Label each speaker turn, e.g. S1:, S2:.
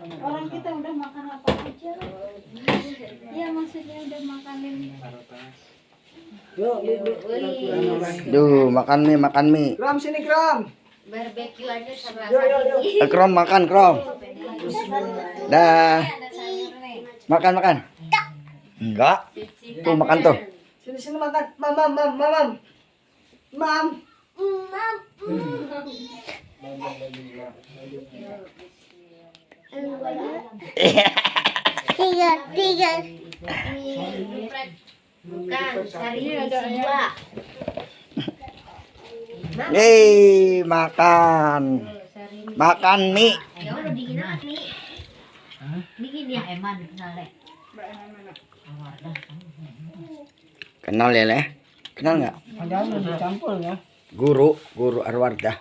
S1: Orang kita udah makan apa aja. Iya maksudnya udah makanin.
S2: Duh, makan mie, makan mie.
S3: Kram sini kram.
S4: Barbeque aja sama
S3: yuk.
S2: Eh, Krom makan, Krom. Dah. Makan, makan. Enggak. Tuh makan tuh.
S3: Sini sini makan. Mam mam mam mam. mam. Mam.
S4: Tiga tiga bukan cari dua
S2: Yeay, makan. Makan mie.
S4: ya udah bikin apa nih bikin ya eman
S2: Kenal ya, Leh? Kenal nggak?
S3: Dicampur ya.
S2: Guru, guru Arwardah.